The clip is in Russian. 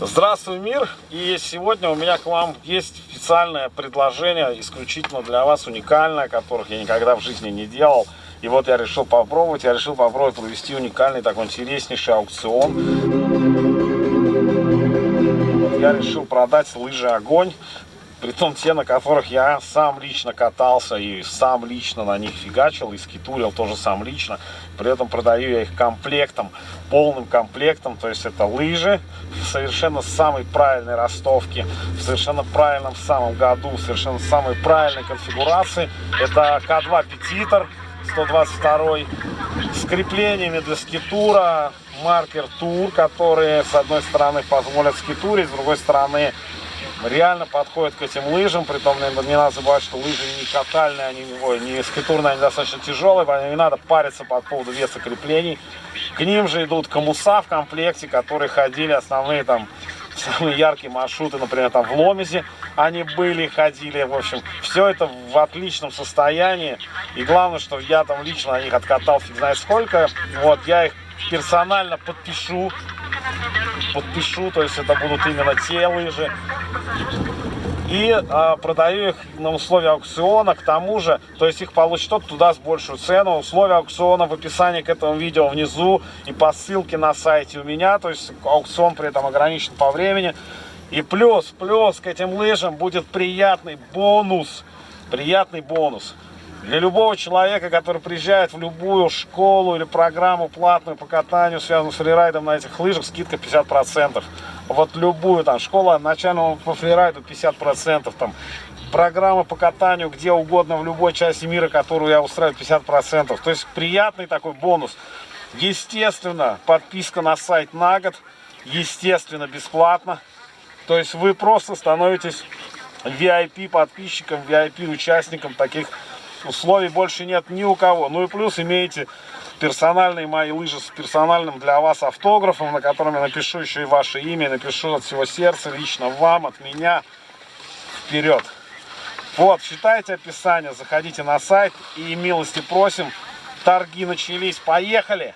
Здравствуй, мир! И сегодня у меня к вам есть специальное предложение, исключительно для вас, уникальное, которых я никогда в жизни не делал. И вот я решил попробовать, я решил попробовать провести уникальный такой интереснейший аукцион. Я решил продать лыжи «Огонь». Притом те, на которых я сам лично катался и сам лично на них фигачил, и скитурил тоже сам лично. При этом продаю я их комплектом, полным комплектом. То есть это лыжи в совершенно самой правильной ростовке, в совершенно правильном самом году, в совершенно самой правильной конфигурации. Это К2 Петитор 122 с креплениями для скитура, маркер тур, которые с одной стороны позволят скитурить, с другой стороны реально подходят к этим лыжам, при том не надо забывать, что лыжи не катальные, они, ой, не скитурные, они достаточно тяжелые, поэтому не надо париться по поводу веса креплений. К ним же идут комуса в комплекте, которые ходили основные там самые яркие маршруты, например, там в Ломезе они были, ходили, в общем, все это в отличном состоянии, и главное, что я там лично на них откатал фиг знает сколько, вот, я их персонально подпишу, подпишу, то есть это будут именно те лыжи. И а, продаю их на условия аукциона, к тому же, то есть их получит тот, кто даст большую цену. Условия аукциона в описании к этому видео внизу и по ссылке на сайте у меня, то есть аукцион при этом ограничен по времени. И плюс, плюс к этим лыжам будет приятный бонус, приятный бонус. Для любого человека, который приезжает в любую школу или программу платную по катанию, связанную с фрирайдом на этих лыжах, скидка 50%. Вот любую там школа начального по фрирайду 50%. Там, программа по катанию где угодно в любой части мира, которую я устраиваю 50%. То есть приятный такой бонус. Естественно, подписка на сайт на год. Естественно, бесплатно. То есть вы просто становитесь VIP подписчиком, VIP участником таких условий больше нет ни у кого. Ну и плюс имеете персональные мои лыжи с персональным для вас автографом, на котором я напишу еще и ваше имя, напишу от всего сердца, лично вам, от меня. Вперед! Вот, читайте описание, заходите на сайт и милости просим. Торги начались, поехали!